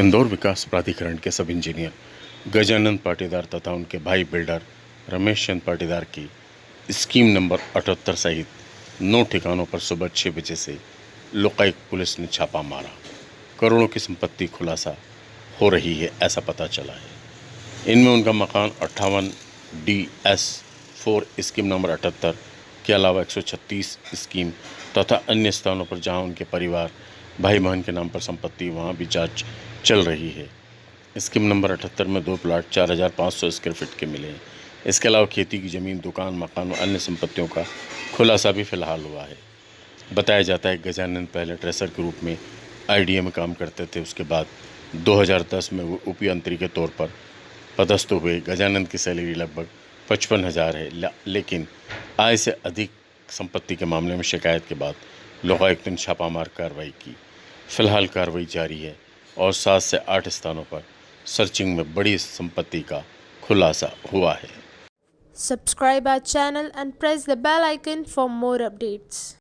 इंदौर विकास प्राधिकरण के सब इंजीनियर, गजानंद पाटीदार तथा उनके भाई बिल्डर रमेश चंद पाटीदार की स्कीम नंबर अठहत्तर सहित नौ ठिकानों पर सुबह छः बजे से लोकायुक्त पुलिस ने छापा मारा। करोड़ों की संपत्ति खुलासा हो रही है, ऐसा पता चला है। इनमें उनका मकान अट्ठावन D S four scheme number अठहत्तर, के अलावा 136 स्कीम तथा अन्य स्थानों पर जहाँ उनके परिवार भाई बहन के नाम पर संपत्ति वहाँ भी जाँच चल रही है। स्कीम नंबर अठहत्तर में दो प्लाट चार हज़ार पाँच सौ स्क्वायर फीट के मिले हैं। इसके अलावा खेती की ज़मीन, दुकान, मकान और अन्य संपत्तियों का खुलासा भी फ़िलहाल हुआ है। बताया जाता है गजानंद पहले ट्रेसर के रूप में आई में काम करते थे। उसके बाद 2010 में वो उपयंत्री के तौर पर पदस्थ हुए। गजानंद की सैलरी लगभग पचपन हज़ार है। लेकिन आय से अधिक संपत्ति के मामले में शिकायत के बाद लोकायुक्त ने छापामार कार्रवाई की फ़िलहाल कार्रवाई जारी है और सात से आठ स्थानों पर सर्चिंग में बड़ी संपत्ति का खुलासा हुआ है subscribe our channel and press the bell icon for more updates.